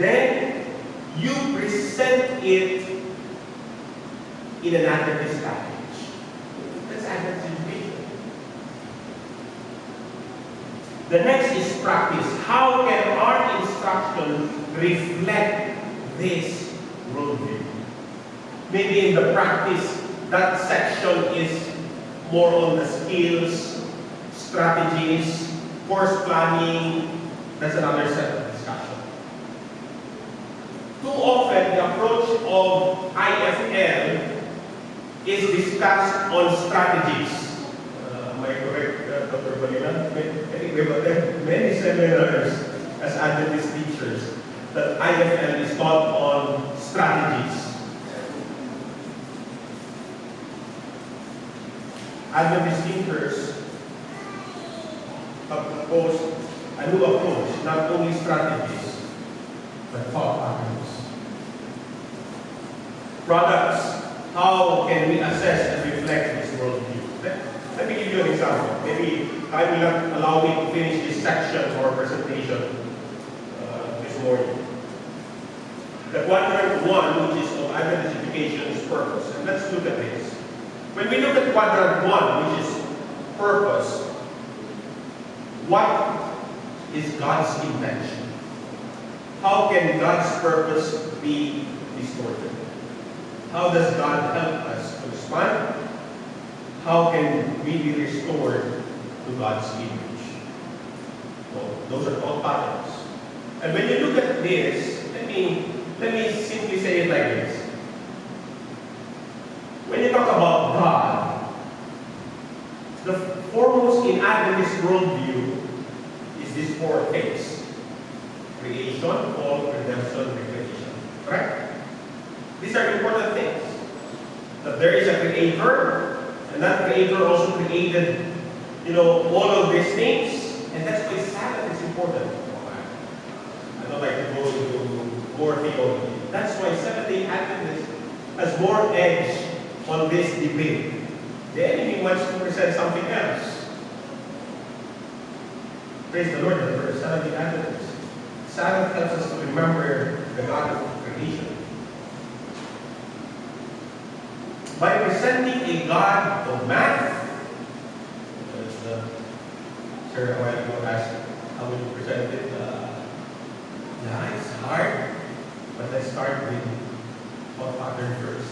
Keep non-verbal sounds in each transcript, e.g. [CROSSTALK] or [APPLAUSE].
then you present it in an Adventist package. That's education. The next is practice. How can our instruction reflect this worldview? Maybe in the practice, that section is more on the skills, strategies, course planning. That's another discussion. Too often, the approach of IFL is discussed on strategies. Uh, I correct, uh, Dr. I think we have attended many seminars as Adventist teachers that IFL is taught on strategies. Adventist thinkers have proposed a new approach, not only strategies, but thought patterns. Products, how can we assess and reflect this worldview? Let, me give you an example. Maybe I will not allow me to finish this section or presentation uh, this morning. The quadrant one, which is of Adventist education's purpose. And let's look at this. When we look at quadrant one, which is purpose, what is God's intention? How can God's purpose be distorted? How does God help us to expand? How can we be restored to God's image? Well, those are all patterns. And when you look at this, let me let me simply say it like this. When you talk about God, the foremost in Adventist worldview is these four things. Creation, fall, redemption? These are important things. That there is a creator, and that creator also created, you know, all of these things, and that's why Sabbath is important. I don't like to go into more theology. That's why Seventh-day Adventist has more edge on this debate. The enemy wants to present something else. Praise the Lord, the Seventh-day Adventist. Sabbath helps us to remember the God of creation. By presenting a God of math, uh, Sir a while asked, how will you present it? Uh, yeah, it's hard, but let's start with what pattern first.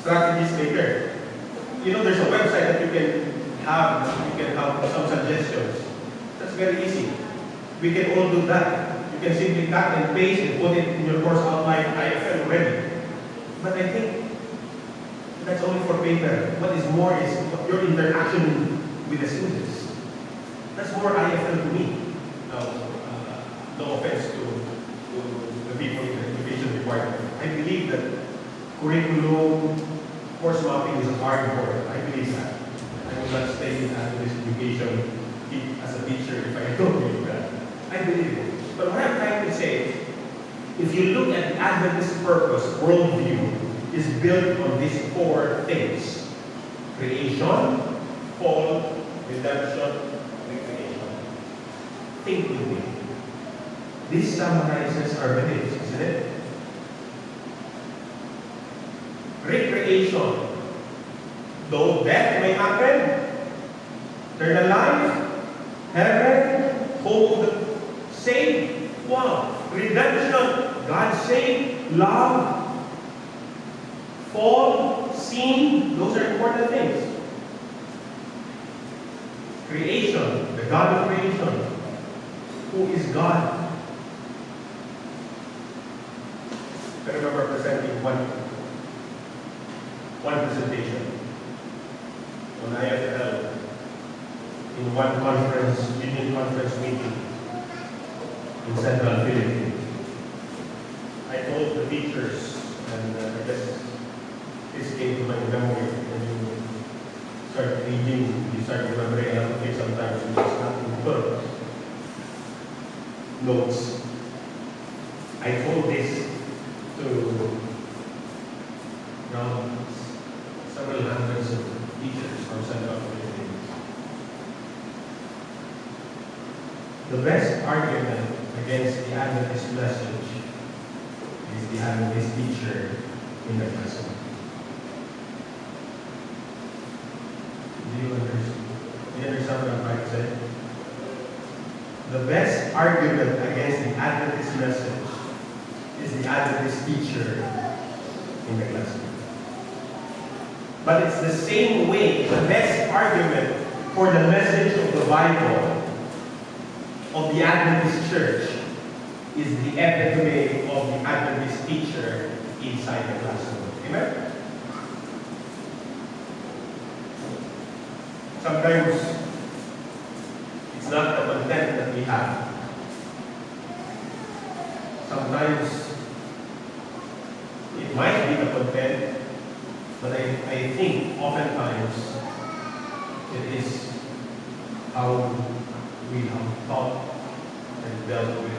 Strategies later. You know, there's a website that you can have, you can have some suggestions. That's very easy. We can all do that. You can simply cut and paste and put it in your course outline IFL already. But I think that's only for paper. What is more is your interaction with the students. That's more IFL to me. Now, uh, no offense to, to the people in the education department. I believe that curriculum, course mapping is a hard work. I believe that. I will not stay in Adventist education as a teacher if I [LAUGHS] don't believe that. I believe it. But what I'm trying to say, if you look at Adventist purpose, worldview, is built on these four things. Creation, fall, redemption, recreation. Think with me. This summarizes our beliefs, isn't it? Recreation. Though death may happen, eternal life, heaven, the saved. Wow. Redemption, God saved, love, fall, sin, those are important things. Creation, the God of creation. Who is God? I remember presenting one, one presentation on IFL in one conference, union conference meeting in Central Philippines. I told the teachers, and uh, I guess this came to my memory when you start reading, you start remembering lot sometimes you just have to put notes. I told this to now several hundreds of teachers from Central Philippines. The best argument against the Adventist message is the Adventist teacher in the classroom. Do you understand? Do you understand what I'm trying to say? The best argument against the Adventist message is the Adventist teacher in the classroom. But it's the same way, the best argument for the message of the Bible of the Adventist church is the epitome of the Adventist teacher inside the classroom. Amen? Sometimes it's not the content that we have. Sometimes it might be the content, but I, I think oftentimes it is how we have thought and dealt with